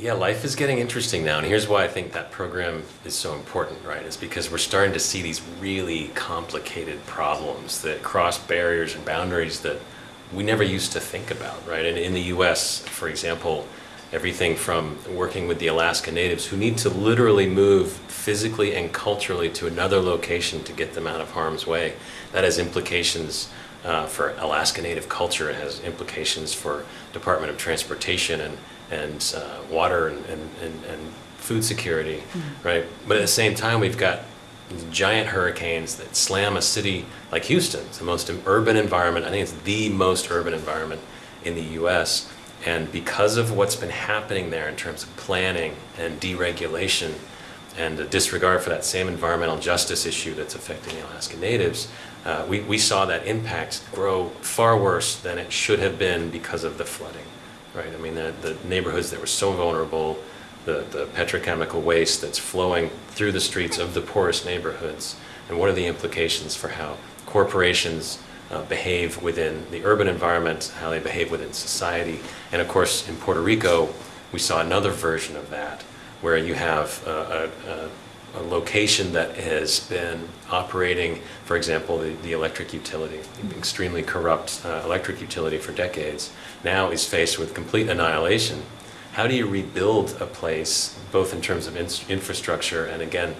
Yeah, life is getting interesting now, and here's why I think that program is so important, right? Is because we're starting to see these really complicated problems that cross barriers and boundaries that we never used to think about, right? And in the US, for example, everything from working with the Alaska Natives who need to literally move physically and culturally to another location to get them out of harm's way. That has implications uh, for Alaska Native culture, it has implications for Department of Transportation and and uh, water and, and, and, and, food security, mm-hmm. right? But at the same time, we've got giant hurricanes that slam a city like Houston. It's the most urban environment. I think it's the most urban environment in the U.S. And because of what's been happening there in terms of planning and deregulation and a disregard for that same environmental justice issue that's affecting the Alaska Natives, uh, we, we saw that impact grow far worse than it should have been because of the flooding right? I mean, the, the neighborhoods that were so vulnerable, the, the petrochemical waste that's flowing through the streets of the poorest neighborhoods, and what are the implications for how corporations uh, behave within the urban environment, how they behave within society. And of course, in Puerto Rico, we saw another version of that, where you have a, a, a location that has been operating, for example, the, the electric utility, extremely corrupt uh, electric utility for decades, now is faced with complete annihilation. How do you rebuild a place, both in terms of in infrastructure and again,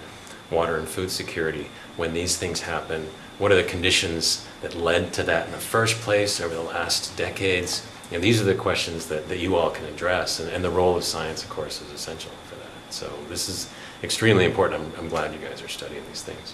water and food security, when these things happen? What are the conditions that led to that in the first place over the last decades? You know, these are the questions that, that you all can address, and, and the role of science, of course, is essential for that. So this is extremely important. I'm, I'm glad you guys are studying these things.